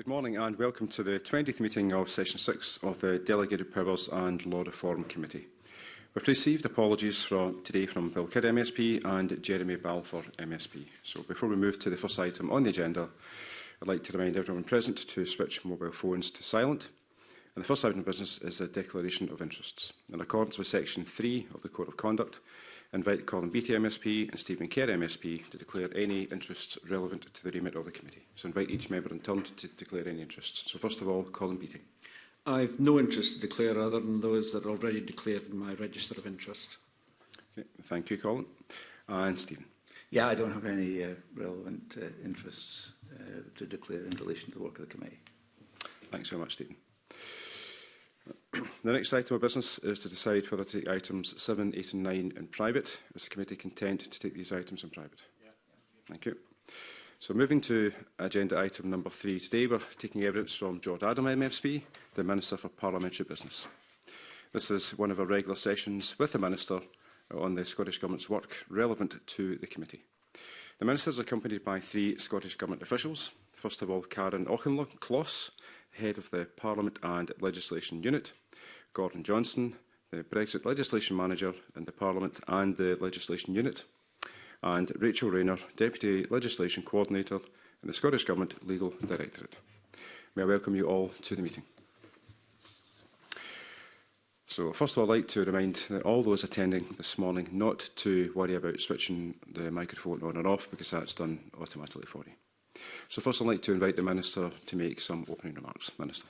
Good morning and welcome to the 20th meeting of Session 6 of the Delegated Powers and Law Reform Committee. We've received apologies from today from Bill Kidd MSP and Jeremy Balfour MSP. So before we move to the first item on the agenda, I'd like to remind everyone present to switch mobile phones to silent. And the first item of business is the declaration of interests. In accordance with Section 3 of the Code of Conduct, invite Colin Beattie MSP and Stephen Kerr MSP to declare any interests relevant to the remit of the committee. So invite each member in turn to declare any interests. So first of all, Colin Beattie. I've no interest to declare other than those that are already declared in my register of interest. Okay, thank you, Colin. Uh, and Stephen. Yeah, I don't have any uh, relevant uh, interests uh, to declare in relation to the work of the committee. Thanks so much, Stephen the next item of business is to decide whether to take items 7, 8 and 9 in private. Is the committee content to take these items in private? Yeah. Thank you. So moving to agenda item number three today, we're taking evidence from George Adam MFSP, the Minister for Parliamentary Business. This is one of our regular sessions with the Minister on the Scottish Government's work relevant to the committee. The Minister is accompanied by three Scottish Government officials. First of all, Karen Auchinlock-Kloss, head of the Parliament and Legislation Unit, Gordon Johnson, the Brexit Legislation Manager in the Parliament and the Legislation Unit, and Rachel Rayner, Deputy Legislation Coordinator in the Scottish Government Legal Directorate. May I welcome you all to the meeting. So first of all, I'd like to remind all those attending this morning not to worry about switching the microphone on and off because that's done automatically for you. So first I'd like to invite the Minister to make some opening remarks. Minister.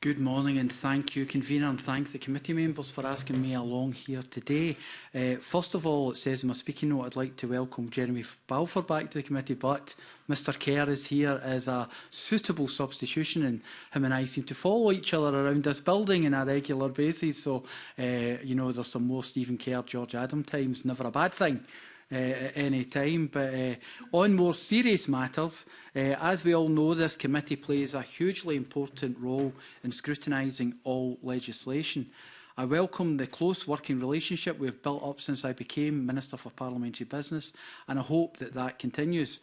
Good morning and thank you, Convener, and thank the committee members for asking me along here today. Uh, first of all, it says in my speaking note, I'd like to welcome Jeremy Balfour back to the committee, but Mr Kerr is here as a suitable substitution and him and I seem to follow each other around this building on a regular basis. So, uh, you know, there's some more Stephen Kerr, George Adam times, never a bad thing uh, any time. But uh, on more serious matters, uh, as we all know, this committee plays a hugely important role in scrutinising all legislation. I welcome the close working relationship we have built up since I became Minister for Parliamentary Business, and I hope that that continues.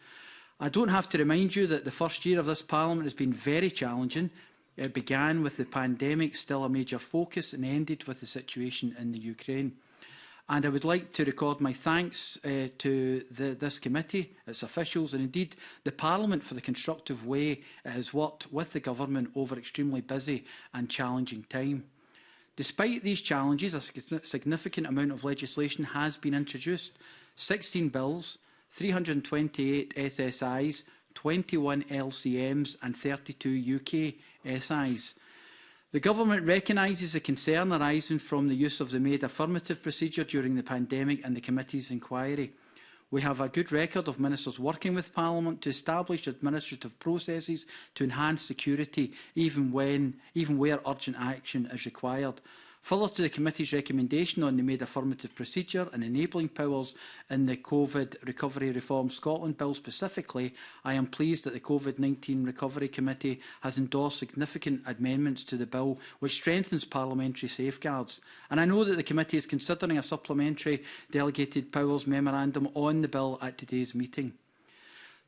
I don't have to remind you that the first year of this Parliament has been very challenging, It began with the pandemic, still a major focus, and ended with the situation in the Ukraine. And I would like to record my thanks uh, to the, this committee, its officials and indeed the Parliament for the constructive way it has worked with the government over extremely busy and challenging time. Despite these challenges, a significant amount of legislation has been introduced. 16 bills, 328 SSIs, 21 LCMs and 32 UK SIs. The Government recognises the concern arising from the use of the made affirmative procedure during the pandemic and the Committee's inquiry. We have a good record of ministers working with Parliament to establish administrative processes to enhance security, even, when, even where urgent action is required. Further to the committee's recommendation on the made affirmative procedure and enabling powers in the COVID Recovery Reform Scotland Bill specifically, I am pleased that the COVID-19 Recovery Committee has endorsed significant amendments to the bill which strengthens parliamentary safeguards. And I know that the committee is considering a supplementary delegated powers memorandum on the bill at today's meeting.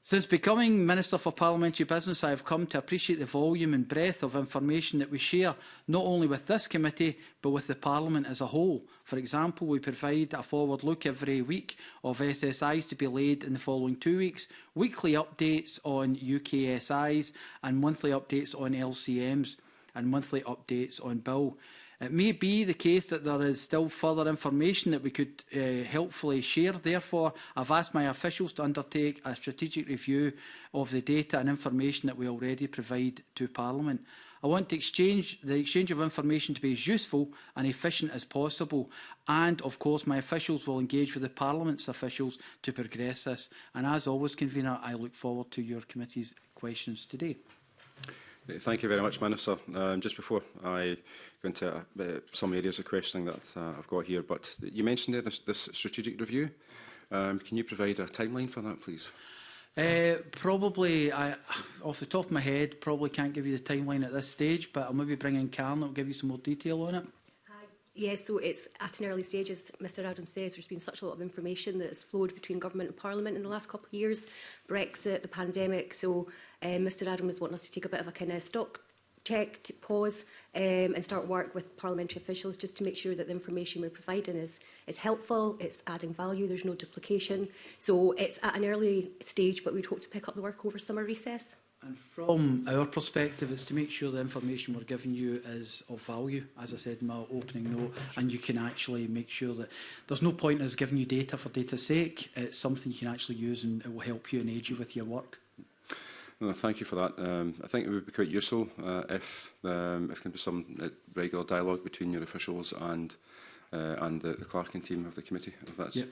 Since becoming Minister for Parliamentary Business, I have come to appreciate the volume and breadth of information that we share, not only with this committee, but with the Parliament as a whole. For example, we provide a forward look every week of SSIs to be laid in the following two weeks, weekly updates on UKSIs and monthly updates on LCMs and monthly updates on bill. It may be the case that there is still further information that we could uh, helpfully share. Therefore, I've asked my officials to undertake a strategic review of the data and information that we already provide to Parliament. I want to exchange the exchange of information to be as useful and efficient as possible. And, of course, my officials will engage with the Parliament's officials to progress this. And as always, Convener, I look forward to your committee's questions today. Thank you very much, Minister. Um, just before I go into uh, some areas of questioning that uh, I've got here, but you mentioned there this, this strategic review. Um, can you provide a timeline for that, please? Uh, probably, I, off the top of my head, probably can't give you the timeline at this stage, but I'll maybe bring in Karen, will give you some more detail on it. Yes, yeah, so it's at an early stage, as Mr Adams says, there's been such a lot of information that has flowed between government and parliament in the last couple of years, Brexit, the pandemic, so Um, Mr Adam was wanting us to take a bit of a kind of stock check, to pause um, and start work with parliamentary officials just to make sure that the information we're providing is, is helpful, it's adding value, there's no duplication. So it's at an early stage, but we'd hope to pick up the work over summer recess. And from our perspective, it's to make sure the information we're giving you is of value, as I said in my opening note, and you can actually make sure that there's no point in us giving you data for data's sake. It's something you can actually use and it will help you and aid you with your work. No, thank you for that. Um, I think it would be quite useful uh, if, um, if there can be some uh, regular dialogue between your officials and uh, and the, the clerking team of the committee. If that's yep.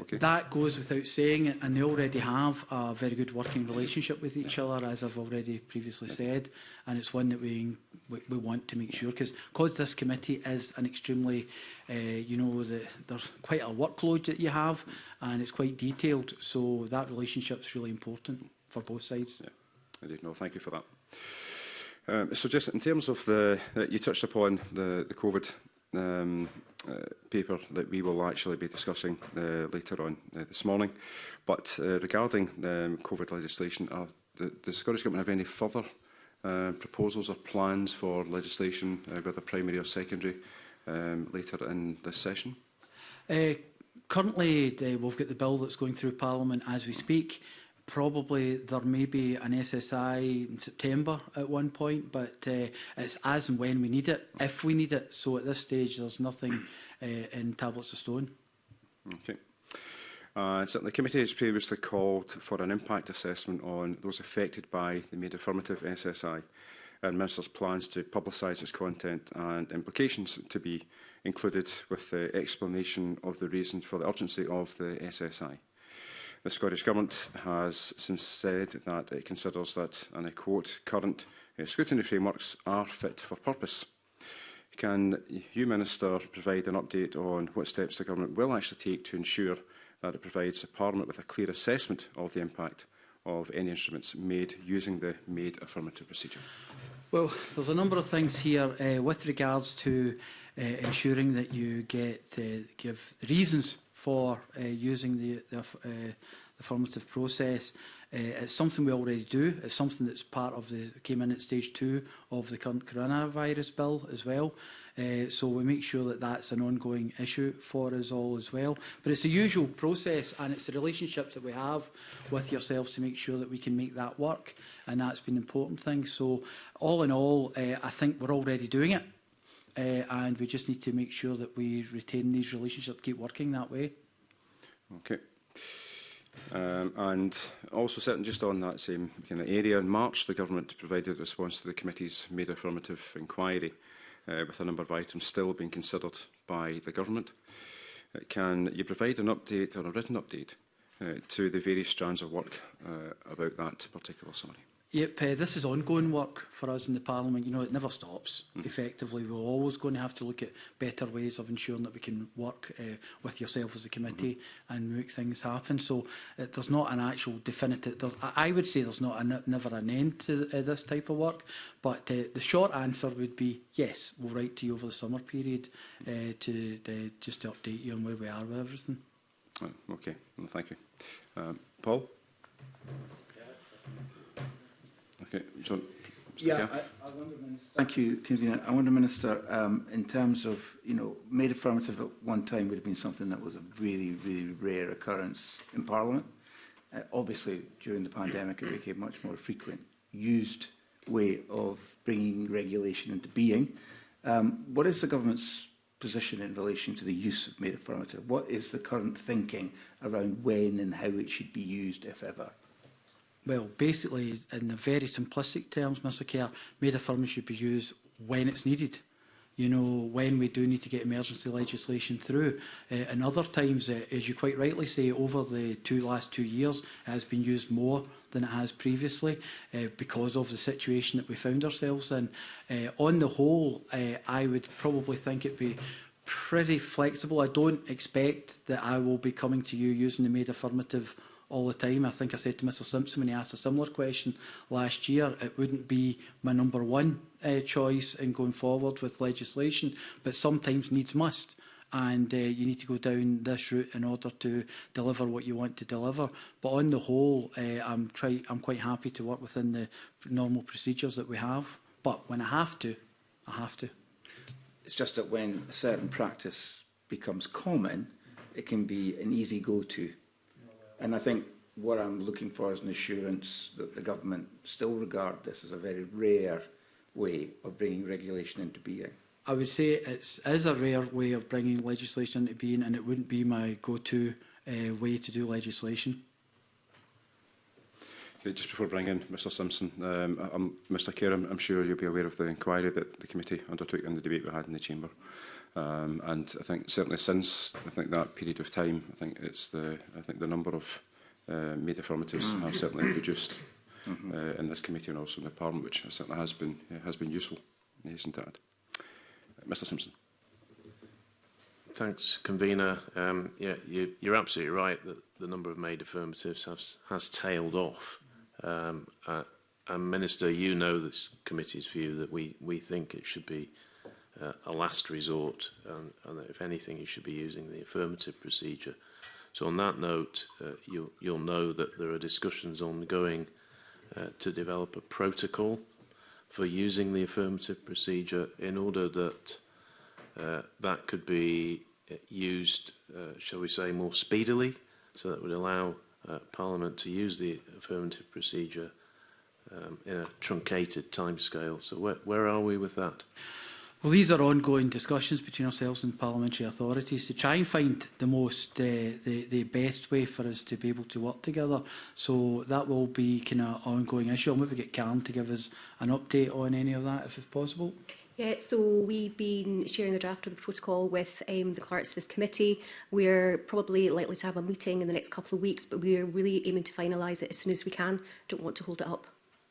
okay. That goes without saying, and they already have a very good working relationship with each other, as I've already previously said, and it's one that we we, we want to make sure because this committee is an extremely, uh, you know, the, there's quite a workload that you have, and it's quite detailed. So that relationship's really important for both sides. Yeah, I do. No, thank you for that. Um, so just in terms of the, uh, you touched upon the, the COVID um, uh, paper that we will actually be discussing uh, later on uh, this morning. But uh, regarding um, COVID legislation, uh, the, the Scottish Government have any further uh, proposals or plans for legislation, uh, whether primary or secondary, um, later in this session? Uh, currently, uh, we've got the bill that's going through Parliament as we speak probably there may be an SSI in September at one point, but uh, it's as and when we need it, if we need it. So at this stage, there's nothing uh, in tablets of stone. Okay. Uh, so the committee has previously called for an impact assessment on those affected by the made affirmative SSI and Minister's plans to publicise its content and implications to be included with the explanation of the reason for the urgency of the SSI. The Scottish Government has since said that it considers that, and I quote, current uh, scrutiny frameworks are fit for purpose. Can you, Minister, provide an update on what steps the Government will actually take to ensure that it provides Parliament with a clear assessment of the impact of any instruments made using the made affirmative procedure? Well, there's a number of things here uh, with regards to uh, ensuring that you get uh, give the reasons for uh, using the, the, uh, affirmative process. Uh, it's something we already do. It's something that's part of the came in at stage two of the current coronavirus bill as well. Uh, so we make sure that that's an ongoing issue for us all as well. But it's a usual process and it's the relationships that we have with yourselves to make sure that we can make that work. And that's been an important thing. So all in all, uh, I think we're already doing it uh, and we just need to make sure that we retain these relationships, keep working that way. Okay. Um, and also certain just on that same kind of area, in March the government provided a response to the committee's made affirmative inquiry uh, with a number of items still being considered by the government. Uh, can you provide an update or a written update uh, to the various strands of work uh, about that particular summary? Yep, uh, this is ongoing work for us in the Parliament. You know, it never stops. Mm. Effectively, we're always going to have to look at better ways of ensuring that we can work uh, with yourself as a committee mm -hmm. and make things happen. So uh, there's not an actual definitive. There's, I would say there's not a, never an end to uh, this type of work. But uh, the short answer would be yes. We'll write to you over the summer period uh, to uh, just to update you on where we are with everything. Oh, okay. Well, thank you, um, Paul. Okay. So, yeah, I, I, wonder, Minister. Thank you, Convener. I wonder, Minister, um, in terms of, you know, made affirmative at one time would have been something that was a really, really rare occurrence in Parliament. Uh, obviously, during the pandemic, it became much more frequent, used way of bringing regulation into being. Um, what is the government's position in relation to the use of made affirmative? What is the current thinking around when and how it should be used, if ever? Well, basically, in very simplistic terms, Mr Kerr, made firm should be used when it's needed. You know, when we do need to get emergency legislation through. Uh, and other times, uh, as you quite rightly say, over the two last two years, it has been used more than it has previously uh, because of the situation that we found ourselves in. Uh, on the whole, uh, I would probably think it'd be pretty flexible. I don't expect that I will be coming to you using the made affirmative all the time. I think I said to Mr Simpson when he asked a similar question last year, it wouldn't be my number one uh, choice in going forward with legislation, but sometimes needs must and uh, you need to go down this route in order to deliver what you want to deliver. But on the whole, uh, I'm, try I'm quite happy to work within the normal procedures that we have. But when I have to, I have to. It's just that when a certain practice becomes common, it can be an easy go-to And I think what I'm looking for is an assurance that the government still regard this as a very rare way of bringing regulation into being. I would say it is a rare way of bringing legislation into being and it wouldn't be my go-to uh, way to do legislation. Okay, just before bringing Mr Simpson, um, I'm, Mr Kerr, I'm, I'm sure you'll be aware of the inquiry that the committee undertook in the debate we had in the chamber. Um, and I think certainly since I think that period of time, I think it's the I think the number of uh, made affirmatives mm. have certainly reduced mm -hmm. uh, in this committee and also in the Parliament, which certainly has been uh, has been useful. Isn't that, uh, Mr. Simpson? Thanks, convener. Um, yeah, you, you're absolutely right that the number of made affirmatives has, has tailed off. Um, uh, and Minister, you know this committee's view that we, we think it should be uh, a last resort and, and if anything you should be using the affirmative procedure. So on that note, uh, you'll, you'll know that there are discussions ongoing uh, to develop a protocol for using the affirmative procedure in order that uh, that could be uh, used, uh, shall we say, more speedily. So that would allow uh, Parliament to use the affirmative procedure um, in a truncated timescale. So where, where are we with that? Well, these are ongoing discussions between ourselves and parliamentary authorities to try and find the most, uh, the, the best way for us to be able to work together. So that will be kind of an ongoing issue. I'll maybe get Karen to give us an update on any of that, if, if possible. Yeah, so we've been sharing the draft of the protocol with um, the clerks of this committee. We're probably likely to have a meeting in the next couple of weeks, but we're really aiming to finalise it as soon as we can. Don't want to hold it up.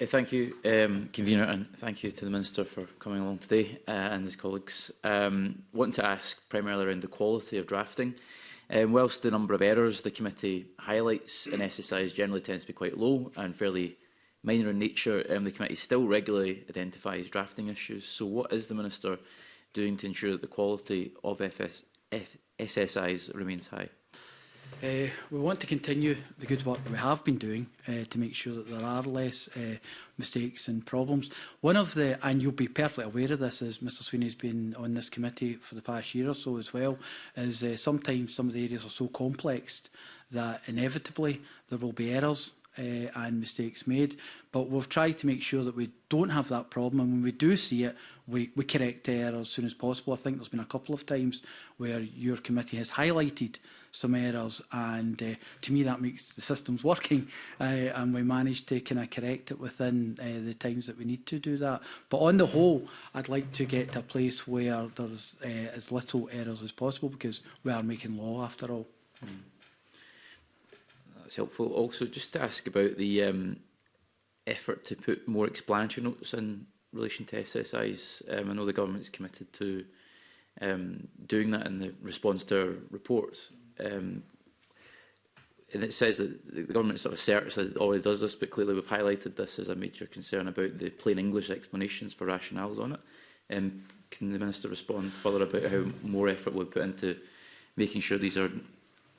Uh, thank you, um, Convener, and thank you to the Minister for coming along today uh, and his colleagues. Um, want to ask primarily around the quality of drafting. Uh, Um, whilst the number of errors the committee highlights in SSIs generally tends to be quite low and fairly minor in nature, um, the committee still regularly identifies drafting issues. So what is the Minister doing to ensure that the quality of FS F SSIs remains high? Uh, we want to continue the good work that we have been doing uh, to make sure that there are less uh, mistakes and problems. One of the, and you'll be perfectly aware of this, as Mr Sweeney's been on this committee for the past year or so as well, is uh, sometimes some of the areas are so complex that inevitably there will be errors uh, and mistakes made. But we've tried to make sure that we don't have that problem. And when we do see it, we, we correct the error as soon as possible. I think there's been a couple of times where your committee has highlighted some errors and uh, to me that makes the systems working uh, and we managed to kind of correct it within uh, the times that we need to do that but on the whole I'd like to get to a place where there's uh, as little errors as possible because we are making law after all. Mm. That's helpful also just to ask about the um, effort to put more explanatory notes in relation to SSIs um, I know the government's committed to um, doing that in the response to our reports um, and it says that the government sort of asserts that it already does this, but clearly we've highlighted this as a major concern about the plain English explanations for rationales on it. Um, can the Minister respond further about how more effort we've put into making sure these are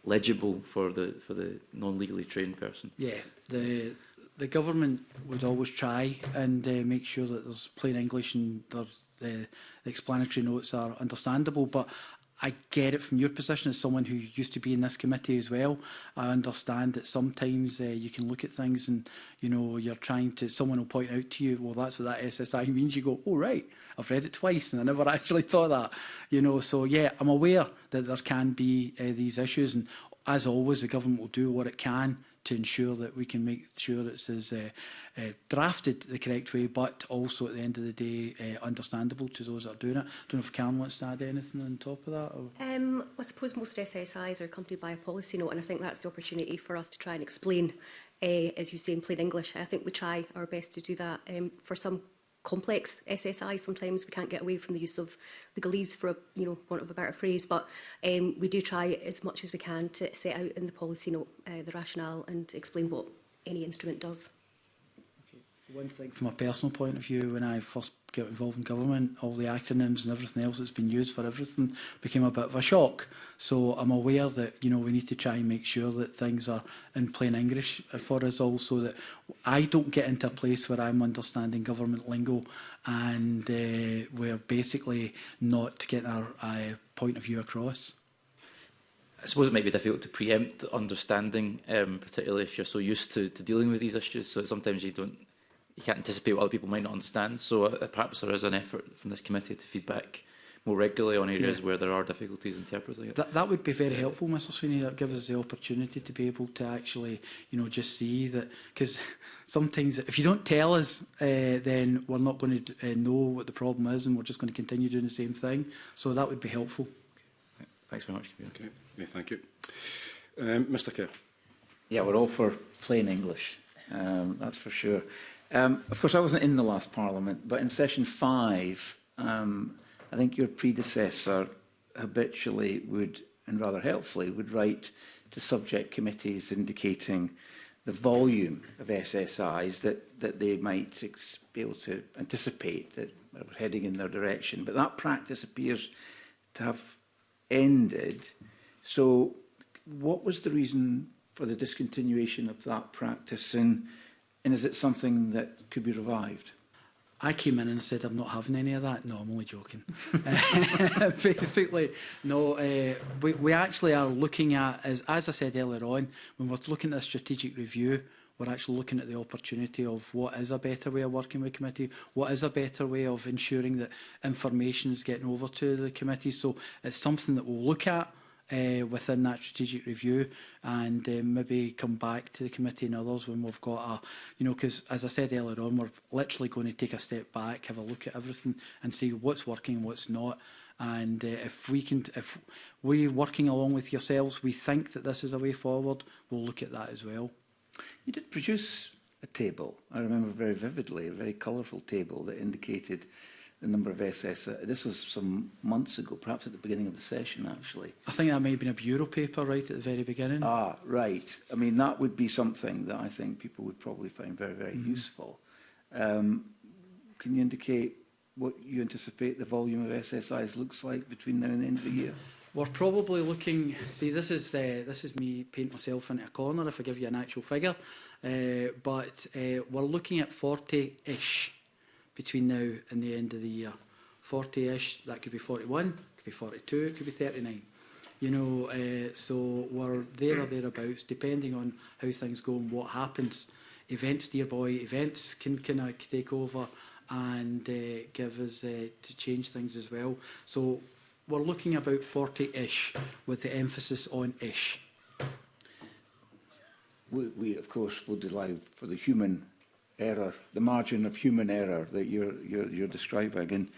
legible for the for the non-legally trained person? Yeah, the the government would always try and uh, make sure that there's plain English and there's, the uh, explanatory notes are understandable, but I get it from your position as someone who used to be in this committee as well. I understand that sometimes uh, you can look at things and, you know, you're trying to, someone will point out to you, well, that's what that SSI means. You go, oh, right, I've read it twice and I never actually thought that, you know. So, yeah, I'm aware that there can be uh, these issues. And as always, the government will do what it can to ensure that we can make sure it's as uh, uh, drafted the correct way, but also at the end of the day uh, understandable to those that are doing it. I don't know if Cam wants to add anything on top of that. Or? Um, I suppose most SSIs are accompanied by a policy note, and I think that's the opportunity for us to try and explain uh, as you say in plain English. I think we try our best to do that. Um, for some complex SSI. Sometimes we can't get away from the use of legalese for a, you know, want of a better phrase, but um, we do try as much as we can to set out in the policy note uh, the rationale and explain what any instrument does. One thing from a personal point of view, when I first got involved in government, all the acronyms and everything else that's been used for everything became a bit of a shock. So I'm aware that, you know, we need to try and make sure that things are in plain English for us all so that I don't get into a place where I'm understanding government lingo and uh, we're basically not getting our uh, point of view across. I suppose it might be difficult to preempt understanding, um, particularly if you're so used to, to dealing with these issues. So sometimes you don't you can't anticipate what other people might not understand. So uh, uh, perhaps there is an effort from this committee to feedback more regularly on areas yeah. where there are difficulties interpreting it. That, that would be very yeah. helpful, Mr Sweeney. That gives us the opportunity to be able to actually, you know, just see that. Because sometimes if you don't tell us, uh, then we're not going to uh, know what the problem is and we're just going to continue doing the same thing. So that would be helpful. Okay. Thanks very much. Kabir. Okay. Yeah, thank you. Um, Mr Kerr. Yeah, we're all for plain English. Um, that's for sure. Um, of course, I wasn't in the last Parliament, but in session five, um, I think your predecessor habitually would, and rather helpfully, would write to subject committees indicating the volume of SSIs that, that they might be able to anticipate that are heading in their direction. But that practice appears to have ended. So what was the reason for the discontinuation of that practice and And is it something that could be revived? I came in and said, I'm not having any of that. No, I'm only joking. Basically, no, uh, we, we actually are looking at, as, as I said earlier on, when we're looking at a strategic review, we're actually looking at the opportunity of what is a better way of working with committee, what is a better way of ensuring that information is getting over to the committee. So it's something that we'll look at, uh, within that strategic review and um, maybe come back to the committee and others when we've got a, you know, because as I said earlier on, we're literally going to take a step back, have a look at everything and see what's working, what's not. And uh, if we can, if we're working along with yourselves, we think that this is a way forward, we'll look at that as well. You did produce a table. I remember very vividly, a very colourful table that indicated the number of SS. Uh, this was some months ago, perhaps at the beginning of the session, actually. I think that may have been a bureau paper right at the very beginning. Ah, right. I mean, that would be something that I think people would probably find very, very mm -hmm. useful. Um, can you indicate what you anticipate the volume of SSIs looks like between now and the end of the year? We're probably looking. See, this is uh, this is me paint myself into a corner if I give you an actual figure, uh, but uh, we're looking at 40 ish between now and the end of the year. 40-ish, that could be 41, could be 42, could be 39. You know, uh, so we're there or thereabouts, depending on how things go and what happens. Events, dear boy, events can kind of uh, take over and uh, give us uh, to change things as well. So we're looking about 40-ish with the emphasis on ish. We, we, of course, would allow for the human error, the margin of human error that you're, you're, you're describing. And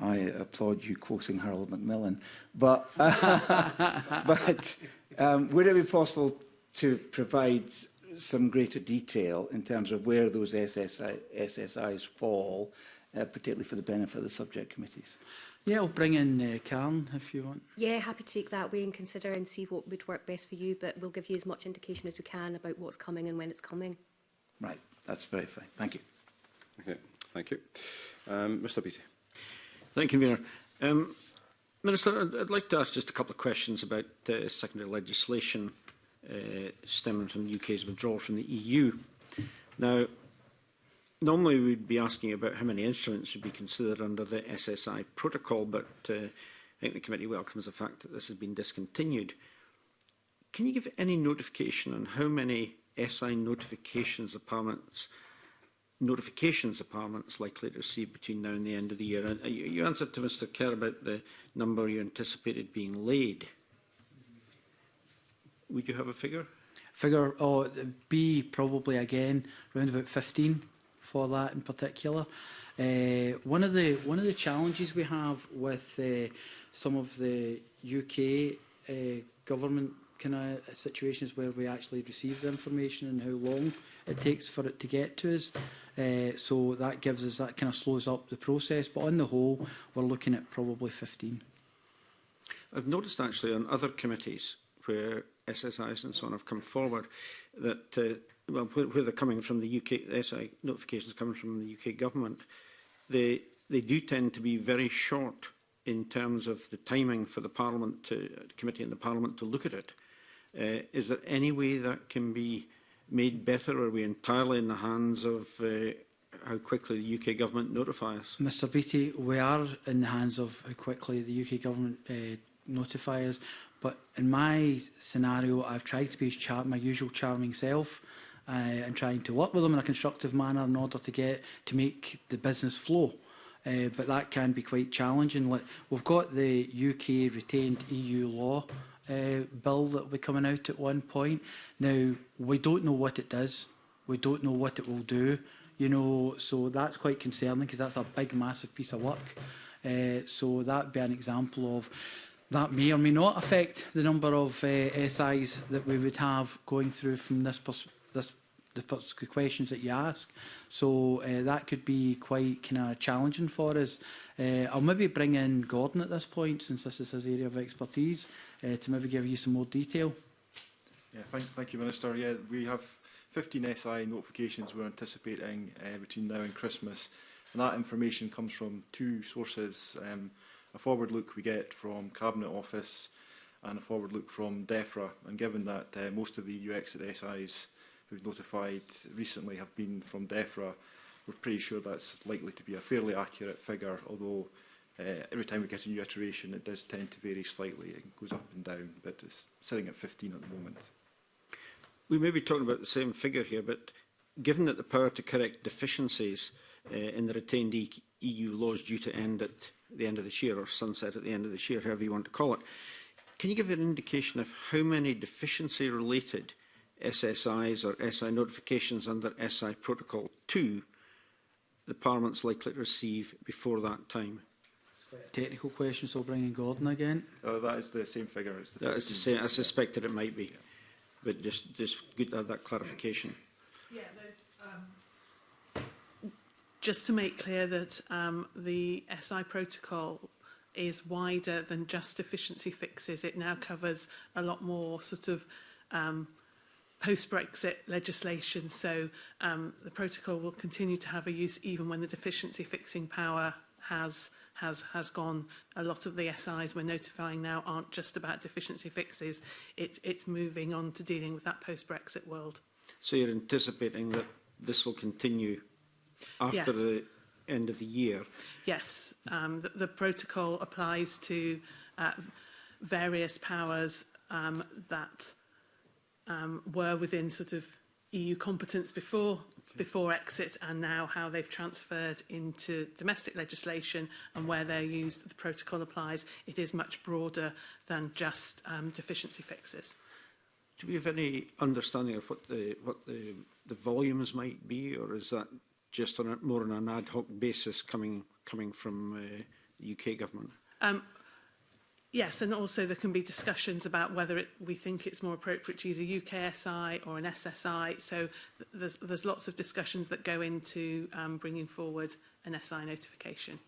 I applaud you quoting Harold Macmillan. But, but um, would it be possible to provide some greater detail in terms of where those SSI, SSIs fall, uh, particularly for the benefit of the subject committees? Yeah, I'll bring in uh, Karen if you want. Yeah, happy to take that way and consider and see what would work best for you, but we'll give you as much indication as we can about what's coming and when it's coming. Right that's very fine. Thank you. Okay, thank you. Um, Mr Beattie. Thank you, Convener. Um, Minister, I'd, I'd like to ask just a couple of questions about uh, secondary legislation uh, stemming from the UK's withdrawal from the EU. Now, normally we'd be asking about how many instruments would be considered under the SSI protocol, but uh, I think the committee welcomes the fact that this has been discontinued. Can you give any notification on how many SI notifications the Parliament's notifications the Parliament's likely to receive between now and the end of the year. And uh, you, you answered to Mr Kerr about the number you anticipated being laid. Would you have a figure? Figure oh, B probably again around about 15 for that in particular. Uh, one of the one of the challenges we have with uh, some of the UK uh, government kind of uh, situations where we actually receive the information and how long it takes for it to get to us. Uh, so that gives us, that kind of slows up the process. But on the whole, we're looking at probably 15. I've noticed actually on other committees where SSIs and so on have come forward that, uh, well, where, where they're coming from the UK, the SI notifications coming from the UK government, they, they do tend to be very short in terms of the timing for the Parliament to, uh, committee and the Parliament to look at it. Uh, is there any way that can be made better? Are we entirely in the hands of uh, how quickly the UK government notify us? Mr Beattie, we are in the hands of how quickly the UK government uh, notify us. But in my scenario, I've tried to be as my usual charming self uh, and trying to work with them in a constructive manner in order to get to make the business flow. Uh, but that can be quite challenging. Like, we've got the UK retained EU law uh, bill that will be coming out at one point. Now, we don't know what it does. We don't know what it will do. You know, so that's quite concerning because that's a big, massive piece of work. Uh, so that'd be an example of that may or may not affect the number of uh, SIs that we would have going through from this, this the first questions that you ask. So uh, that could be quite kind of challenging for us. Uh, I'll maybe bring in Gordon at this point, since this is his area of expertise, uh, to maybe give you some more detail. Yeah, thank, thank you, Minister. Yeah, we have 15 SI notifications we're anticipating uh, between now and Christmas. And that information comes from two sources. Um, a forward look we get from Cabinet Office and a forward look from DEFRA. And given that uh, most of the UX at SIs who we've notified recently have been from DEFRA. We're pretty sure that's likely to be a fairly accurate figure, although uh, every time we get a new iteration, it does tend to vary slightly. It goes up and down, but it's sitting at 15 at the moment. We may be talking about the same figure here, but given that the power to correct deficiencies uh, in the retained e EU laws due to end at the end of this year or sunset at the end of this year, however you want to call it, can you give an indication of how many deficiency-related SSIs or SI notifications under SI Protocol 2, the Parliament's likely to receive before that time. Technical question, so bringing Gordon again. Oh, that is the same figure. It's the that is the same. I suspected it might be, yeah. but just just good to have that clarification. Yeah, the, um, just to make clear that um, the SI protocol is wider than just efficiency fixes. It now covers a lot more sort of um, post-Brexit legislation, so um, the protocol will continue to have a use even when the deficiency fixing power has has has gone. A lot of the SIs we're notifying now aren't just about deficiency fixes. It, it's moving on to dealing with that post-Brexit world. So you're anticipating that this will continue after yes. the end of the year? Yes. Um, the, the protocol applies to uh, various powers um, that um, were within sort of EU competence before okay. before exit and now how they've transferred into domestic legislation and where they're used the protocol applies it is much broader than just um, deficiency fixes do we have any understanding of what the what the the volumes might be or is that just on a, more on an ad hoc basis coming coming from uh, the UK government um Yes, and also there can be discussions about whether it, we think it's more appropriate to use a UKSI or an SSI. So there's, there's lots of discussions that go into um, bringing forward an SI notification.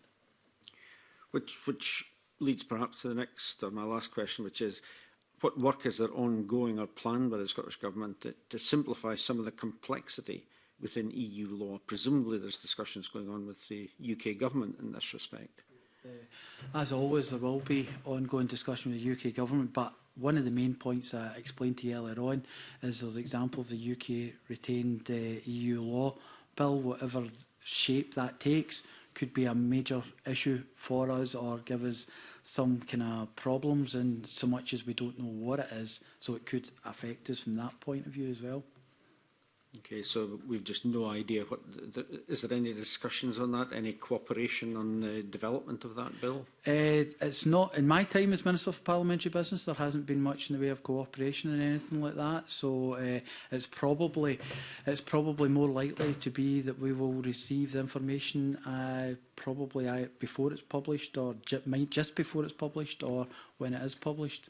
Which, which leads perhaps to the next or my last question, which is what work is there ongoing or planned by the Scottish Government to, to simplify some of the complexity within EU law? Presumably there's discussions going on with the UK Government in this respect. Uh, as always, there will be ongoing discussion with the UK government, but one of the main points I explained to you earlier on is there's an example of the UK retained uh, EU law bill, whatever shape that takes, could be a major issue for us or give us some kind of problems and so much as we don't know what it is, so it could affect us from that point of view as well. Okay, so we've just no idea what. The, the, is there any discussions on that? Any cooperation on the development of that bill? Uh, it's not in my time as Minister for Parliamentary Business. There hasn't been much in the way of cooperation and anything like that. So uh, it's probably it's probably more likely to be that we will receive the information uh, probably uh, before it's published, or just before it's published, or when it is published.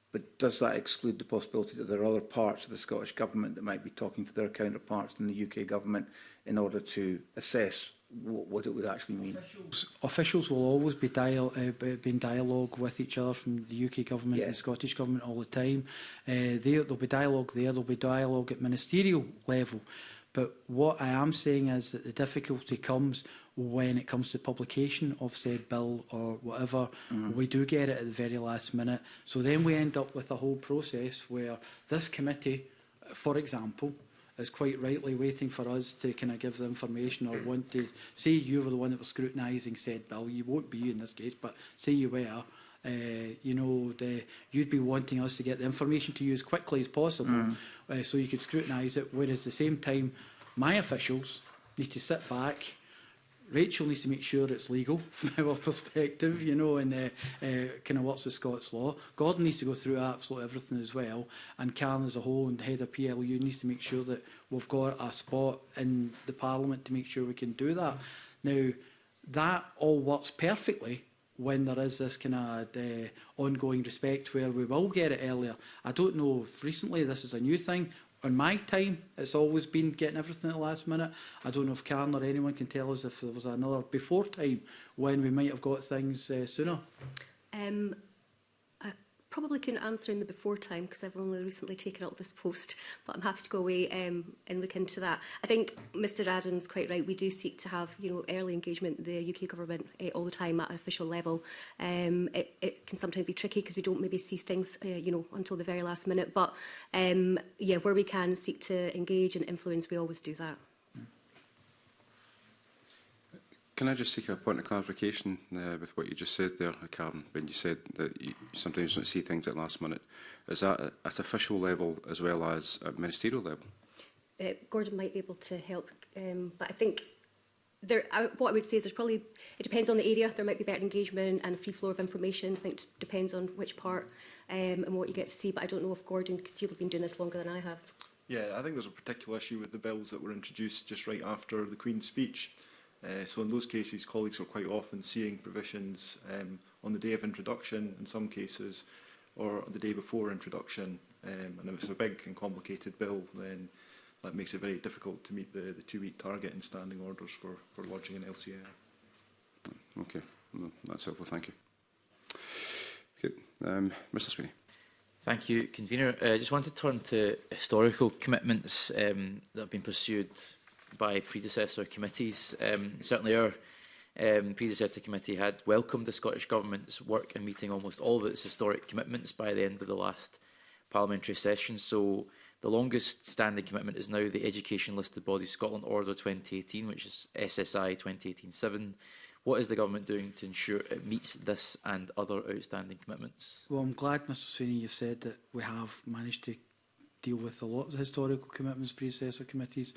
but does that exclude the possibility that there are other parts of the Scottish Government that might be talking to their counterparts in the UK Government in order to assess what it would actually mean. Officials will always be, dial uh, be in dialogue with each other from the UK government yeah. and Scottish government all the time. Uh, there, there'll be dialogue there, there'll be dialogue at ministerial level. But what I am saying is that the difficulty comes when it comes to publication of said bill or whatever, mm. we do get it at the very last minute. So then we end up with a whole process where this committee, for example, is quite rightly waiting for us to kind of give the information or want to say you were the one that was scrutinising said bill. You won't be in this case, but say you were. Uh, you know, the, you'd be wanting us to get the information to you as quickly as possible mm. uh, so you could scrutinise it, whereas at the same time, my officials need to sit back Rachel needs to make sure it's legal from our perspective, you know, and uh, uh, kind of works with Scots law. Gordon needs to go through absolutely everything as well, and Karen as a whole and the head of PLU needs to make sure that we've got a spot in the Parliament to make sure we can do that. Now, that all works perfectly when there is this kind of uh, ongoing respect where we will get it earlier. I don't know if recently this is a new thing on my time, it's always been getting everything at the last minute. I don't know if Karen or anyone can tell us if there was another before time when we might have got things uh, sooner. Um, probably couldn't answer in the before time because I've only recently taken up this post, but I'm happy to go away um, and look into that. I think Mr Adams quite right. We do seek to have you know early engagement the UK government uh, all the time at an official level. Um, it, it can sometimes be tricky because we don't maybe see things uh, you know until the very last minute. But um, yeah, where we can seek to engage and influence, we always do that. Can I just seek a point of clarification uh, with what you just said there, Karen, um, when you said that you sometimes don't see things at last minute? Is that at official level as well as at ministerial level? Uh, Gordon might be able to help, um, but I think there, I, what I would say is there's probably, it depends on the area, there might be better engagement and a free flow of information, I think it depends on which part um, and what you get to see, but I don't know if Gordon, because you've been doing this longer than I have. Yeah, I think there's a particular issue with the bills that were introduced just right after the Queen's speech Uh, so in those cases, colleagues are quite often seeing provisions um, on the day of introduction in some cases, or the day before introduction. Um, and if it's a big and complicated bill, then that makes it very difficult to meet the, the two-week target in standing orders for, for lodging an LCR. Okay, no, that's helpful, thank you. Okay. Um, Mr Sweeney. Thank you, Convener. I uh, just want to turn to historical commitments um, that have been pursued by predecessor committees. Um, certainly our um, predecessor committee had welcomed the Scottish Government's work in meeting almost all of its historic commitments by the end of the last parliamentary session. So the longest standing commitment is now the Education Listed Body Scotland Order 2018, which is SSI 2018-7. What is the government doing to ensure it meets this and other outstanding commitments? Well, I'm glad, Mr Sweeney, you've said that we have managed to deal with a lot of the historical commitments predecessor committees.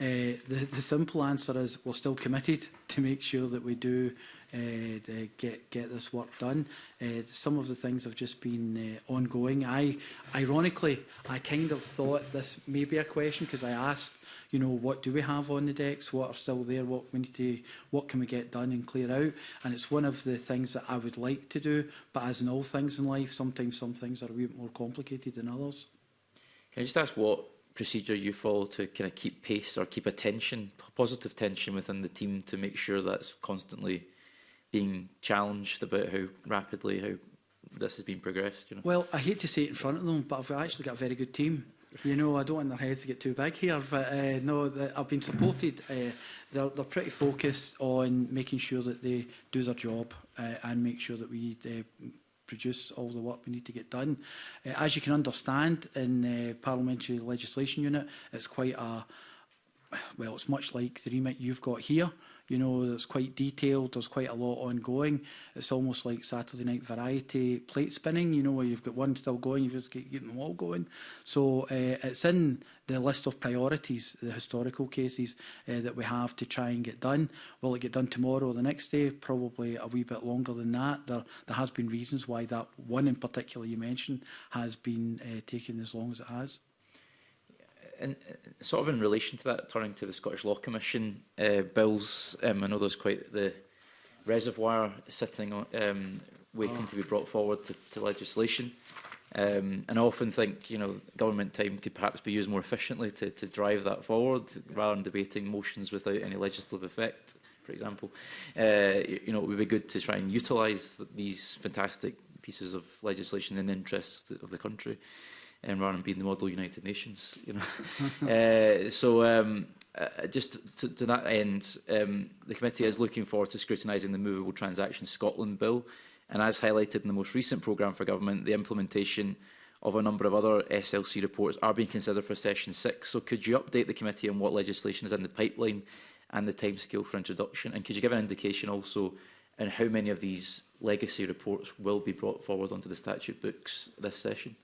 Uh, the, the simple answer is we're still committed to make sure that we do uh, get get this work done. Uh, some of the things have just been uh, ongoing. I, ironically, I kind of thought this may be a question because I asked, you know, what do we have on the decks? What are still there? What we need to, what can we get done and clear out? And it's one of the things that I would like to do. But as in all things in life, sometimes some things are a bit more complicated than others. Can I just ask what procedure you follow to kind of keep pace or keep a tension, positive tension within the team to make sure that's constantly being challenged about how rapidly how this has been progressed? You know? Well, I hate to say it in front of them, but I've actually got a very good team. You know, I don't want their heads to get too big here, but uh, no, I've been supported. Uh, they're, they're pretty focused on making sure that they do their job uh, and make sure that we uh, produce all the work we need to get done. Uh, as you can understand, in the uh, Parliamentary Legislation Unit, it's quite a, well, it's much like the remit you've got here. You know, it's quite detailed, there's quite a lot ongoing. It's almost like Saturday night variety plate spinning, you know, where you've got one still going, you've just got getting them all going. So uh, it's in the list of priorities, the historical cases uh, that we have to try and get done. Will it get done tomorrow or the next day? Probably a wee bit longer than that. There, there has been reasons why that one in particular you mentioned has been uh, eh, taking as long as it has in, sort of in relation to that, turning to the Scottish Law Commission uh, bills, um, I know there's quite the reservoir sitting on, um, waiting oh. to be brought forward to, to legislation. Um, and I often think, you know, government time could perhaps be used more efficiently to, to drive that forward, rather than debating motions without any legislative effect, for example. Uh, you know, it would be good to try and utilise these fantastic pieces of legislation in the interests of the country and run and being the model United Nations. You know, uh, so um, uh, just to, to that end, um, the committee is looking forward to scrutinising the Movable Transactions Scotland Bill, and as highlighted in the most recent programme for government, the implementation of a number of other SLC reports are being considered for Session 6. So could you update the committee on what legislation is in the pipeline and the timescale for introduction? And could you give an indication also on how many of these legacy reports will be brought forward onto the statute books this session?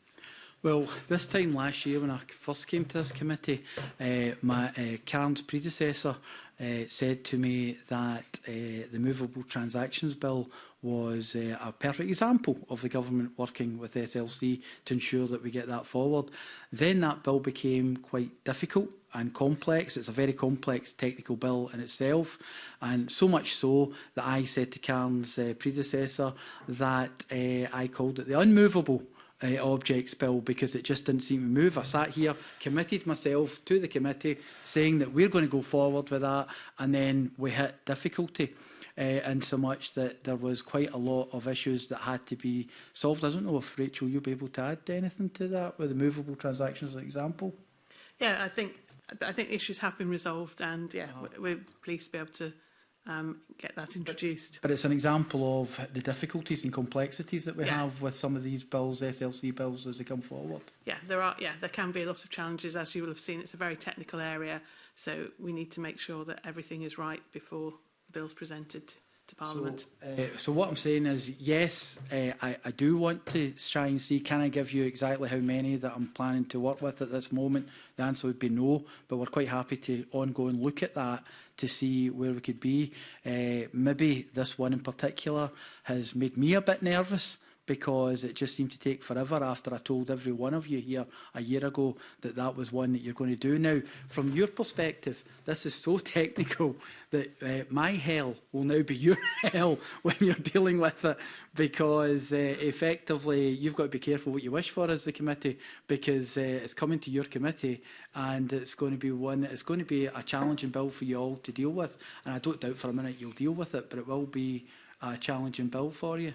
Well, this time last year when I first came to this committee, uh, my uh, eh, Karen's predecessor uh, said to me that uh, the Movable Transactions Bill was uh, a perfect example of the government working with SLC to ensure that we get that forward. Then that bill became quite difficult and complex. It's a very complex technical bill in itself, and so much so that I said to Karen's uh, predecessor that uh, I called it the unmovable uh, eh, objects bill because it just didn't seem to move. I sat here, committed myself to the committee, saying that we're going to go forward with that, and then we hit difficulty. Uh, in so much that there was quite a lot of issues that had to be solved. I don't know if Rachel, you'll be able to add anything to that with the movable transactions, as an example. Yeah, I think I think issues have been resolved, and yeah, oh. we're pleased to be able to um, get that introduced. But it's an example of the difficulties and complexities that we yeah. have with some of these bills, SLC bills, as they come forward. Yeah, there are. Yeah, there can be a lot of challenges, as you will have seen. It's a very technical area, so we need to make sure that everything is right before the bill's presented to Parliament. So, uh, so what I'm saying is, yes, uh, I, I do want to try and see, can I give you exactly how many that I'm planning to work with at this moment? The answer would be no, but we're quite happy to ongoing look at that to see where we could be. Uh, maybe this one in particular has made me a bit nervous because it just seemed to take forever after I told every one of you here a year ago that that was one that you're going to do. Now, from your perspective, this is so technical that uh, my hell will now be your hell when you're dealing with it because uh, effectively you've got to be careful what you wish for as the committee because uh, it's coming to your committee and it's going to be one, it's going to be a challenging bill for you all to deal with and I don't doubt for a minute you'll deal with it but it will be a challenging bill for you.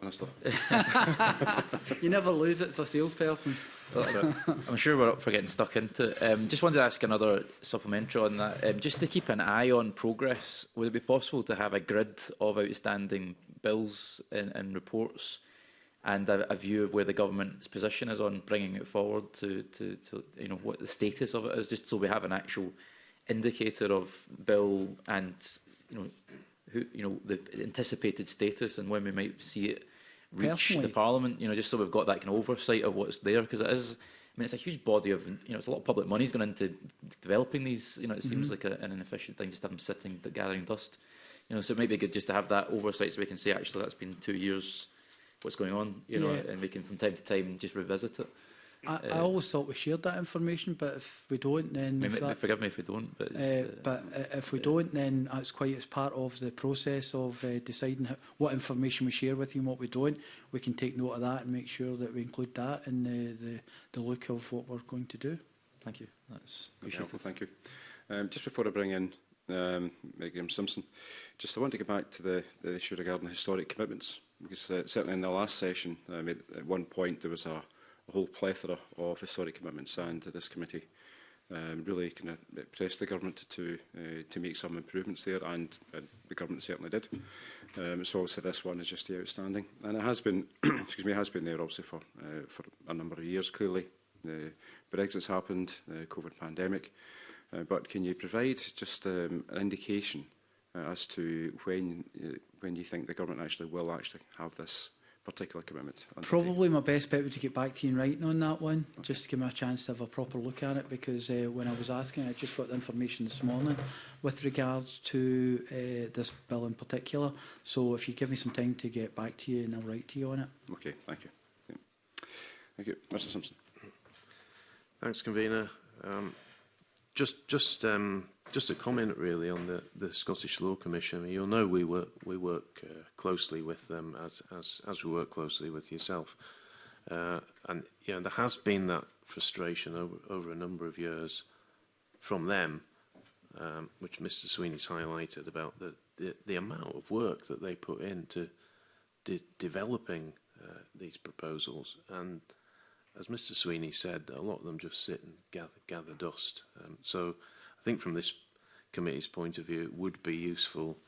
Minister. you never lose it as a salesperson. I'm sure we're up for getting stuck into it. Um, just wanted to ask another supplementary on that. Um, just to keep an eye on progress, would it be possible to have a grid of outstanding bills and, and reports and a, a, view of where the government's position is on bringing it forward to, to, to, you know, what the status of it is, just so we have an actual indicator of bill and, you know, who you know the anticipated status and when we might see it reach Personally. the Parliament. You know, just so we've got that kind of oversight of what's there because it is. I mean, it's a huge body of, you know, it's a lot of public money's gone into developing these. You know, it seems mm -hmm. like a, an inefficient thing just to have them sitting, gathering dust. You know, so it might be good just to have that oversight so we can say, actually, that's been two years, what's going on, you know, yeah. and we can from time to time just revisit it. I, uh, I eh. always thought we shared that information, but if we don't, then... I mean, forgive me if we don't, but... Eh, uh, but eh, if we don't, then it's quite as part of the process of deciding what information we share with you and what we don't. We can take note of that and make sure that we include that in the, the, the look of what we're going to do. Thank you. That's helpful, thank you. Um, just before I bring in um, Graham Simpson, just I want to get back to the, the issue regarding historic commitments, because uh, certainly in the last session, I at one point there was a a whole plethora of historic commitments signed to this committee um, really kind of pressed the government to uh, to make some improvements there, and uh, the government certainly did. Um, so obviously this one is just the outstanding, and it has been, excuse me, has been there obviously for uh, for a number of years. Clearly, uh, Brexit's happened, the uh, COVID pandemic, uh, but can you provide just um, an indication uh, as to when uh, when you think the government actually will actually have this particular commitments. Probably my best bet would to get back to you in writing on that one, okay. just to give me a chance to have a proper look at it, because uh, when I was asking, I just got the information this morning with regards to uh, this bill in particular. So if you give me some time to get back to you, and I'll write to you on it. Okay, thank you. Thank you. Mr Simpson. Thanks, Convener. Um, just just um, Just a comment really on the, the Scottish Law Commission. You'll know we work, we work uh, closely with them as, as, as we work closely with yourself. Uh, and you know, there has been that frustration over, over a number of years from them, um, which Mr Sweeney's highlighted about the, the, the amount of work that they put into de developing uh, these proposals. And as Mr Sweeney said, a lot of them just sit and gather, gather dust. Um, so think from this committee's point of view, it would be useful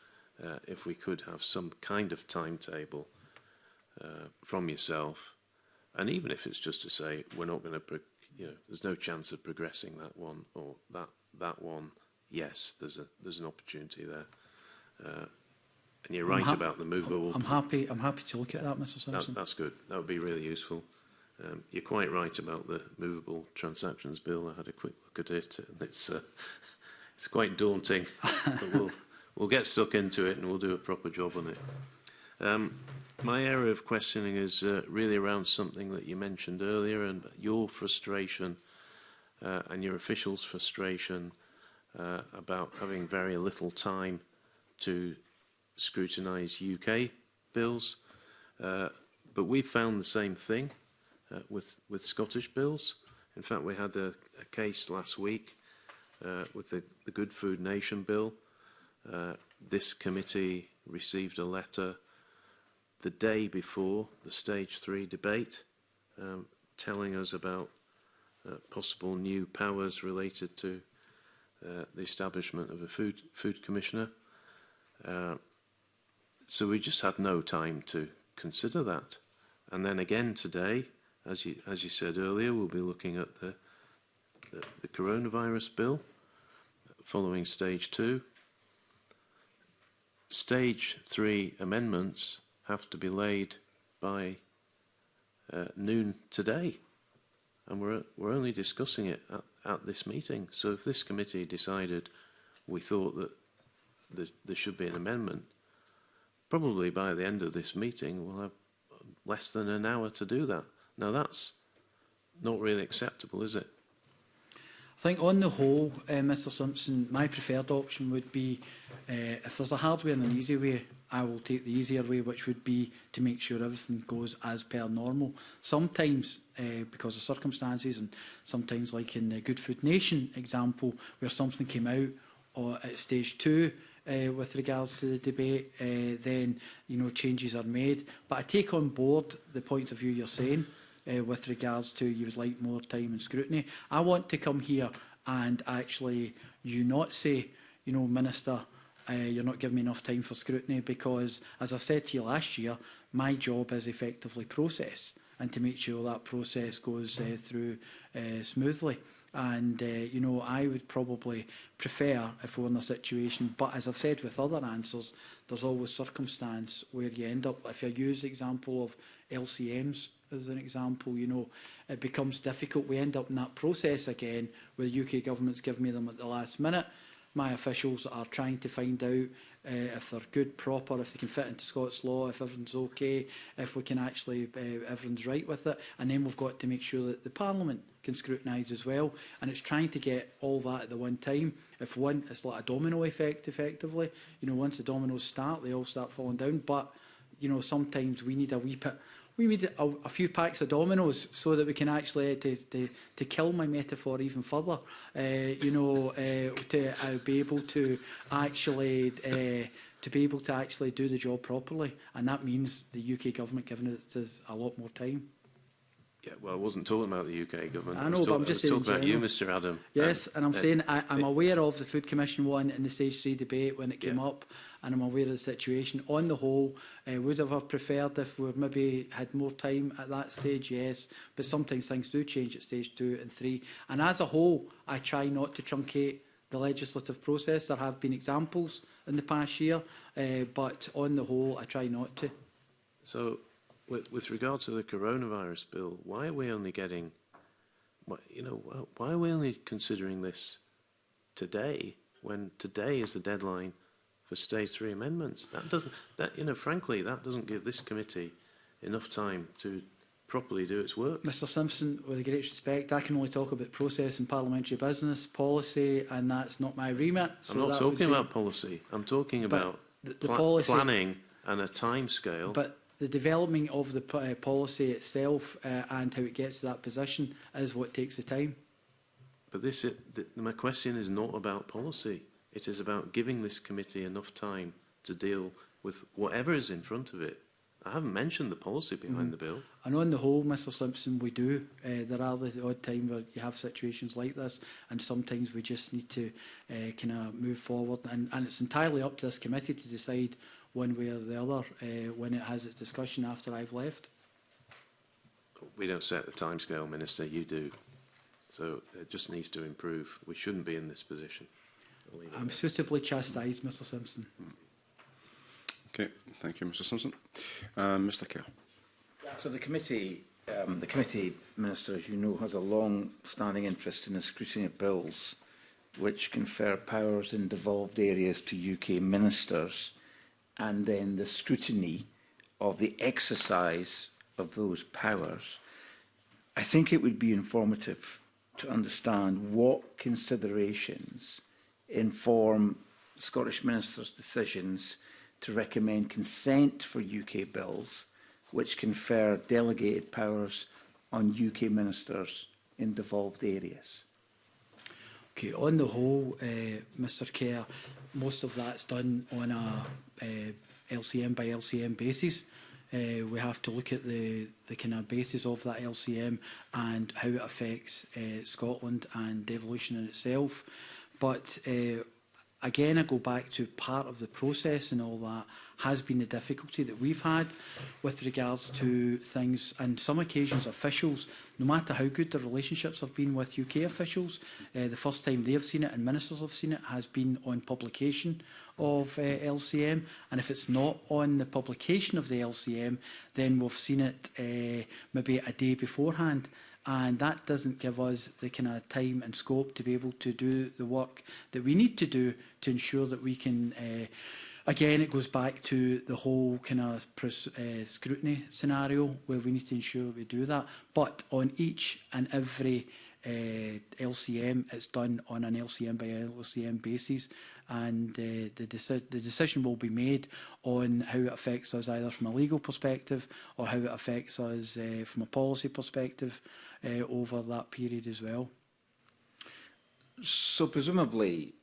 uh, if we could have some kind of timetable uh, from yourself, and even if it's just to say we're not going to, you know, there's no chance of progressing that one or that that one. Yes, there's a there's an opportunity there, uh, and you're I'm right about the movable. I'm, I'm happy. I'm happy to look at that, Mr. Simpson. That, that's good. That would be really useful. Um, you're quite right about the movable transactions bill. I had a quick look at it, and it's uh, it's quite daunting. but we'll we'll get stuck into it, and we'll do a proper job on it. Um, my area of questioning is uh, really around something that you mentioned earlier, and your frustration uh, and your officials' frustration uh, about having very little time to scrutinise UK bills. Uh, but we've found the same thing uh, with, with Scottish bills. In fact, we had a, a case last week uh, with the, the Good Food Nation bill. Uh, this committee received a letter the day before the stage three debate um, telling us about uh, possible new powers related to uh, the establishment of a food, food commissioner. Uh, so we just had no time to consider that. And then again today, as you, as you said earlier, we'll be looking at the, the, the coronavirus bill following stage two. Stage three amendments have to be laid by uh, noon today, and we're we're only discussing it at, at this meeting. So if this committee decided we thought that there, there should be an amendment, probably by the end of this meeting we'll have less than an hour to do that. Now that's not really acceptable, is it? I think on the whole, uh, eh, Mr Simpson, my preferred option would be uh, if there's a hard way and an easy way, I will take the easier way, which would be to make sure everything goes as per normal. Sometimes, uh, because of circumstances, and sometimes like in the Good Food Nation example, where something came out or at stage two, uh, with regards to the debate, uh, then you know changes are made. But I take on board the point of view you're saying uh, with regards to you would like more time and scrutiny. I want to come here and actually you not say, you know, Minister, uh, you're not giving me enough time for scrutiny because, as I said to you last year, my job is effectively process and to make sure that process goes uh, through uh, smoothly. And, uh, you know, I would probably prefer if we we're in a situation, but as I've said with other answers, there's always circumstance where you end up, if you use the example of LCMs, as an example, you know, it becomes difficult. We end up in that process again where UK governments given me them at the last minute. My officials are trying to find out uh, if they're good, proper, if they can fit into Scots law, if everything's okay, if we can actually, uh, eh, everyone's right with it. And then we've got to make sure that the Parliament can scrutinise as well. And it's trying to get all that at the one time. If one, it's like a domino effect, effectively. You know, once the dominoes start, they all start falling down. But, you know, sometimes we need a wee bit we need a, a, few packs of dominoes so that we can actually eh, to, to, to kill my metaphor even further uh, you know uh, to uh, be able to actually to be able to actually do the job properly and that means the UK government giving it a lot more time Yeah, well, I wasn't talking about the UK government. I know, I but I'm just I was talking about you, Mr Adam. Yes, um, and I'm uh, saying I, I'm uh, aware of the Food Commission one in the stage three debate when it came yeah. up, and I'm aware of the situation. On the whole, I uh, would have preferred if we maybe had more time at that stage, yes, but sometimes things do change at stage two and three. And as a whole, I try not to truncate the legislative process. There have been examples in the past year, uh, but on the whole, I try not to. So with, with regard to the coronavirus bill, why are we only getting, you know, why are we only considering this today when today is the deadline for stage three amendments? That doesn't, that you know, frankly, that doesn't give this committee enough time to properly do its work. Mr Simpson, with great respect, I can only talk about process and parliamentary business, policy, and that's not my remit. So I'm not talking about policy. I'm talking but about the, the pl policy, planning and a time scale. But the development of the uh, policy itself uh, and how it gets to that position is what takes the time. But this, it, th my question is not about policy. It is about giving this committee enough time to deal with whatever is in front of it. I haven't mentioned the policy behind mm. the bill. And on the whole, Mr Simpson, we do. Uh, there are the odd time where you have situations like this, and sometimes we just need to uh, kind of move forward. And, and it's entirely up to this committee to decide one way or the other uh, when it has its discussion after I've left. We don't set the timescale, Minister, you do. So it just needs to improve. We shouldn't be in this position. I'm suitably chastised, Mr Simpson. Okay, thank you, Mr Simpson. Um, Mr Kerr. So the committee, um, the committee, Minister, as you know, has a long-standing interest in the scrutiny of bills which confer powers in devolved areas to UK ministers and then the scrutiny of the exercise of those powers, I think it would be informative to understand what considerations inform Scottish ministers' decisions to recommend consent for UK bills which confer delegated powers on UK ministers in devolved areas. Okay, on the whole, uh, eh, Mr Kerr, most of that's done on a uh, LCM by LCM basis. Uh, we have to look at the, the kind of basis of that LCM and how it affects uh, Scotland and devolution in itself. But uh, again, I go back to part of the process and all that has been the difficulty that we've had with regards to things. And some occasions, officials, no matter how good the relationships have been with UK officials, uh, the first time they have seen it and ministers have seen it has been on publication of uh, eh, LCM. And if it's not on the publication of the LCM, then we've seen it uh, maybe a day beforehand and that doesn't give us the kind of time and scope to be able to do the work that we need to do to ensure that we can uh, again, it goes back to the whole kind of uh, scrutiny scenario where we need to ensure we do that. But on each and every uh, eh, LCM, it's done on an LCM by LCM basis, and uh, the, deci the decision will be made on how it affects us either from a legal perspective or how it affects us uh, from a policy perspective uh, over that period as well. So presumably,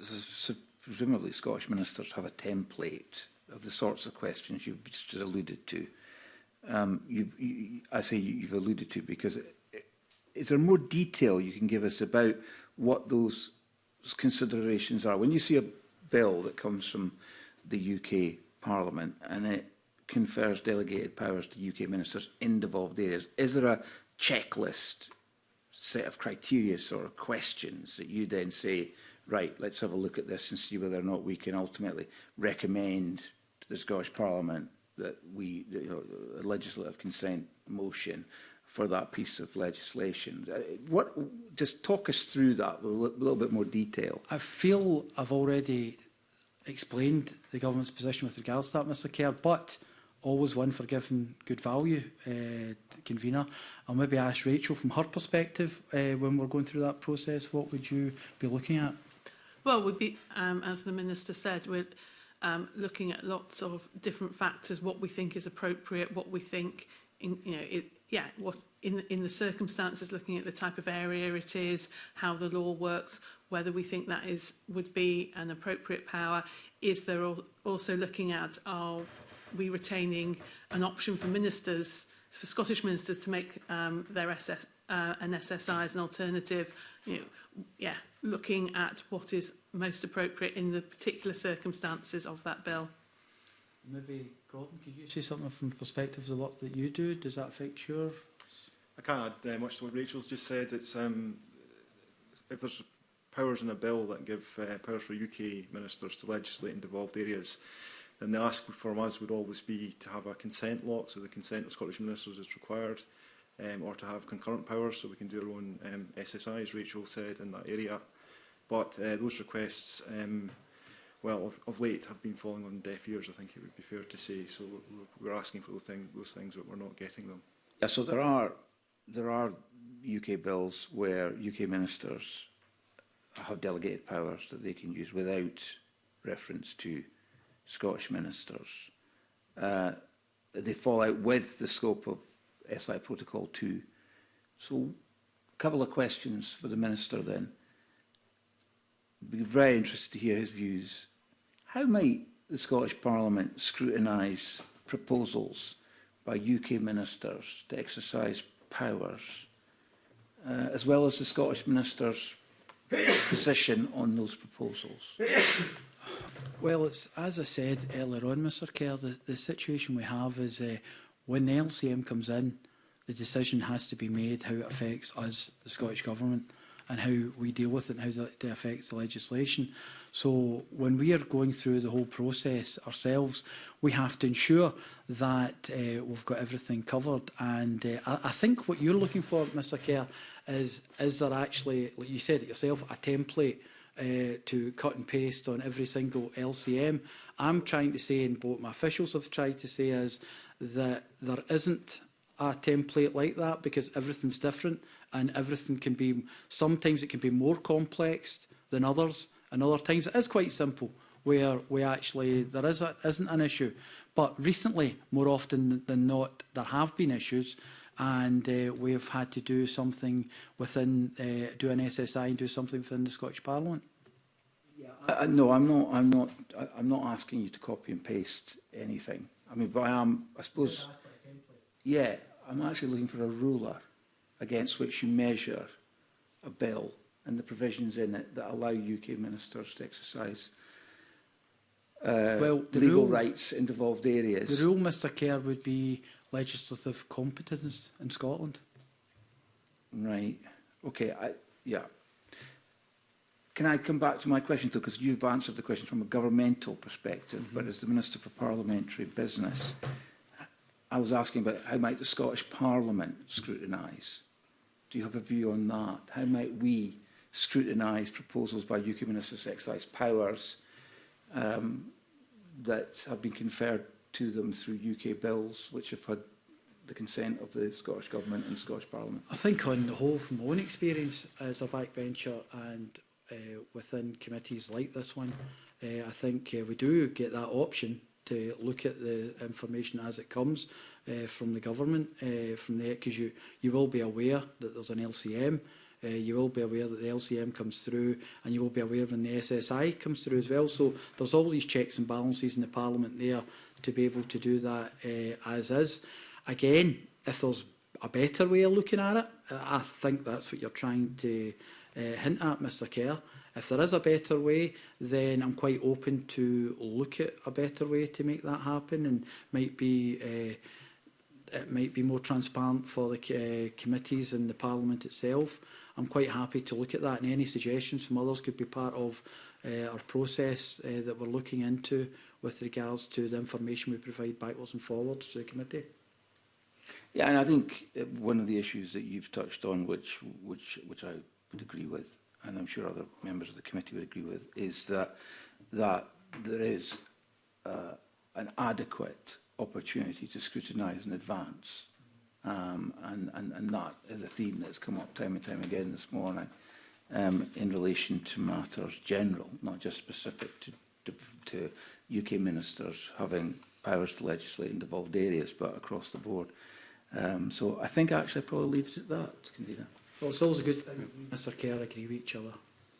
so presumably Scottish ministers have a template of the sorts of questions you've just alluded to. Um, you've, you, I say you've alluded to because eh, is there more detail you can give us about what those considerations are? When you see a bill that comes from the UK Parliament and it confers delegated powers to UK ministers in devolved areas, is there a checklist set of criteria or questions that you then say, right, let's have a look at this and see whether or not we can ultimately recommend to the Scottish Parliament that we, you know, a legislative consent motion for that piece of legislation. Uh, what, just talk us through that with a little bit more detail. I feel I've already explained the government's position with regards to that, Mr Kerr, but always one for giving good value uh, convener. I'll maybe ask Rachel from her perspective uh, when we're going through that process, what would you be looking at? Well, we'd be, um, as the Minister said, we're um, looking at lots of different factors, what we think is appropriate, what we think, in, you know, it, yeah, what in, in the circumstances, looking at the type of area it is, how the law works, whether we think that is would be an appropriate power. Is there al also looking at our we retaining an option for ministers, for Scottish ministers to make um, their SS, uh, an SSI as an alternative, you know, yeah, looking at what is most appropriate in the particular circumstances of that bill. Maybe Gordon, could you say something from the perspective of the work that you do? Does that affect your? I can't add uh, much to what Rachel's just said. It's um, if there's powers in a bill that give uh, powers for UK ministers to legislate in devolved areas, And the ask from us would always be to have a consent lock, so the consent of Scottish ministers is required, um, or to have concurrent powers, so we can do our own um, SSI, as Rachel said, in that area. But uh, those requests, um, well, of, of late have been falling on deaf ears, I think it would be fair to say. So we're asking for the things, those things but we're not getting them. Yeah, so there are, there are UK bills where UK ministers have delegated powers that they can use without reference to Scottish ministers. Uh, they fall out with the scope of SI Protocol 2. So a couple of questions for the Minister then. I'd be very interested to hear his views. How might the Scottish Parliament scrutinise proposals by UK ministers to exercise powers, uh, as well as the Scottish minister's position on those proposals? Well, it's as I said earlier on, Mr Kerr, the, the situation we have is uh, when the LCM comes in, the decision has to be made how it affects us, the Scottish Government, and how we deal with it and how it affects the legislation. So when we are going through the whole process ourselves, we have to ensure that uh, we've got everything covered. And uh, I, I think what you're looking for, Mr Kerr, is, is there actually, like you said it yourself, a template uh, to cut and paste on every single LCM. I'm trying to say, and both my officials have tried to say, is that there isn't a template like that because everything's different and everything can be, sometimes it can be more complex than others and other times it is quite simple where we actually, there is a, isn't an issue. But recently, more often than not, there have been issues and uh, we have had to do something within, uh, do an SSI and do something within the Scottish Parliament. Yeah, uh, no, I'm not. I'm not. I, I'm not asking you to copy and paste anything. I mean, but I am. I suppose. Yeah, I'm actually looking for a ruler against which you measure a bill and the provisions in it that allow UK ministers to exercise uh, well, the legal rule, rights in devolved areas. The rule, Mr Kerr, would be legislative competence in Scotland. Right. Okay. I, yeah. Can I come back to my question, though, because you've answered the question from a governmental perspective, mm -hmm. but as the Minister for Parliamentary Business, I was asking about how might the Scottish Parliament scrutinise? Do you have a view on that? How might we scrutinise proposals by UK Ministers exercise powers um, that have been conferred to them through UK bills, which have had the consent of the Scottish Government and Scottish Parliament? I think on the whole, from my own experience as a backbencher and uh, within committees like this one, uh, I think uh, we do get that option to look at the information as it comes uh, from the government, uh, from the because you, you will be aware that there's an LCM, uh, you will be aware that the LCM comes through and you will be aware when the SSI comes through as well. So there's all these checks and balances in the Parliament there to be able to do that uh, as is. Again, if there's a better way of looking at it, I think that's what you're trying to uh, hint at, Mr Kerr. If there is a better way, then I'm quite open to look at a better way to make that happen and might be uh, it might be more transparent for the uh, committees and the Parliament itself. I'm quite happy to look at that and any suggestions from others could be part of uh, our process uh, that we're looking into with regards to the information we provide backwards and forwards to the committee. Yeah, and I think one of the issues that you've touched on, which which which I would agree with, and I'm sure other members of the committee would agree with, is that, that there is uh, an adequate opportunity to scrutinise in advance. Um, and, and, and that is a theme that's come up time and time again this morning um, in relation to matters general, not just specific to, to, to UK ministers having powers to legislate in devolved areas, but across the board. Um, so I think actually I'll probably leave it at that, Convener. Well, it's always a good thing. Mr Kerr agree with each other.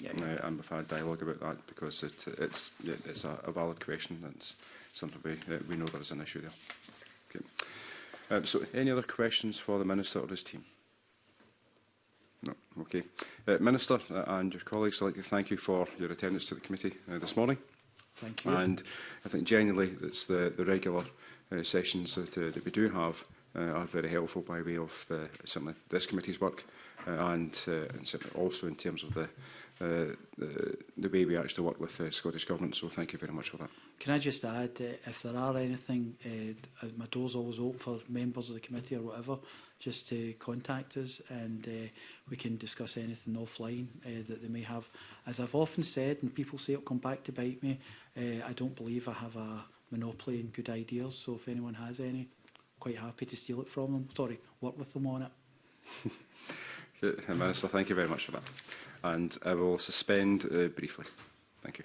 Yeah, yeah. Uh, and we've had dialogue about that because it, it's it's a, a valid question. That's something we, uh, we know there is an issue there. Okay. Um, so, any other questions for the Minister or his team? No, okay. Uh, Minister uh, and your colleagues, I'd like to thank you for your attendance to the committee uh, this morning. Thank you. And I think genuinely it's the, the regular uh, sessions that, uh, that we do have uh, are very helpful by way of the, certainly this committee's work uh, and, uh, and certainly also in terms of the, uh, the, uh, the way we actually work with the Scottish Government. So thank you very much for that. Can I just add, uh, if there are anything, uh, my door's always open for members of the committee or whatever, just to contact us and uh, we can discuss anything offline uh, that they may have. As I've often said, and people say it'll come back to bite me, uh, I don't believe I have a monopoly in good ideas. So if anyone has any, quite happy to steal it from them. Sorry, work with them on it. Minister, thank you very much for that. And I will suspend uh, briefly. Thank you.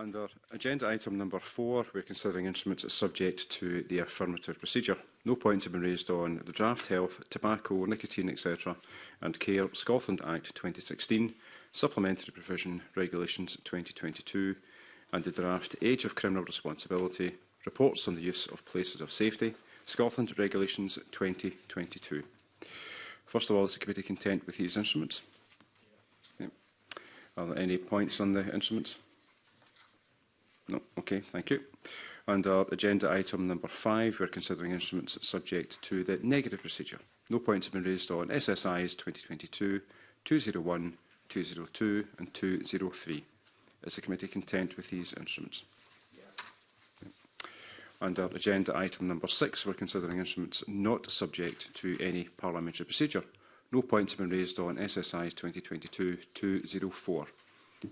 Under agenda item number four, we're considering instruments subject to the affirmative procedure. No points have been raised on the Draft Health, Tobacco, Nicotine, etc. and Care Scotland Act 2016, Supplementary Provision Regulations 2022, and the Draft Age of Criminal Responsibility, Reports on the Use of Places of Safety, Scotland Regulations 2022. First of all, is the committee content with these instruments? Yep. Are there any points on the instruments? No? Okay, thank you. Under agenda item number five, we're considering instruments subject to the negative procedure. No points have been raised on SSIs 2022, 201, 202 and 203. Is the committee content with these instruments? Under agenda item number six, we're considering instruments not subject to any parliamentary procedure. No points have been raised on SSIs 2022-204.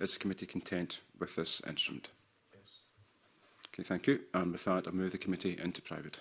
Is the committee content with this instrument? Okay, thank you. And with that, I move the committee into private.